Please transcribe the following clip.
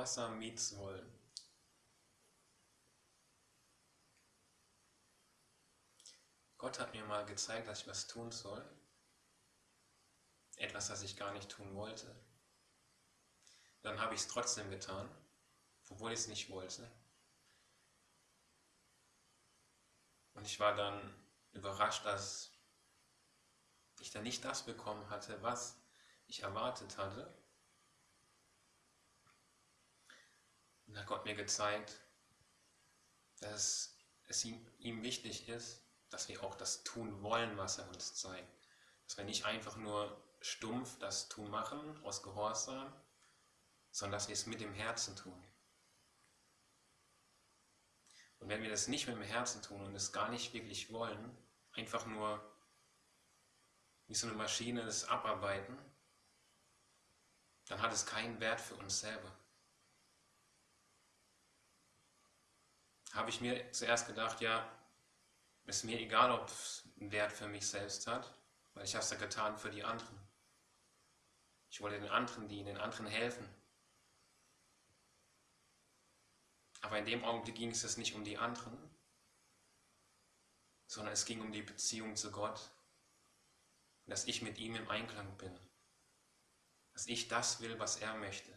Gehorsam mieten wollen. Gott hat mir mal gezeigt, dass ich was tun soll. Etwas, das ich gar nicht tun wollte. Dann habe ich es trotzdem getan, obwohl ich es nicht wollte. Und ich war dann überrascht, dass ich dann nicht das bekommen hatte, was ich erwartet hatte. Und hat Gott mir gezeigt, dass es ihm, ihm wichtig ist, dass wir auch das tun wollen, was er uns zeigt. Dass wir nicht einfach nur stumpf das tun machen, aus Gehorsam, sondern dass wir es mit dem Herzen tun. Und wenn wir das nicht mit dem Herzen tun und es gar nicht wirklich wollen, einfach nur wie so eine Maschine das abarbeiten, dann hat es keinen Wert für uns selber. Habe ich mir zuerst gedacht, ja, ist mir egal, ob es einen Wert für mich selbst hat, weil ich habe es ja getan für die anderen. Ich wollte den anderen dienen, den anderen helfen. Aber in dem Augenblick ging es nicht um die anderen, sondern es ging um die Beziehung zu Gott. dass ich mit ihm im Einklang bin. Dass ich das will, was er möchte.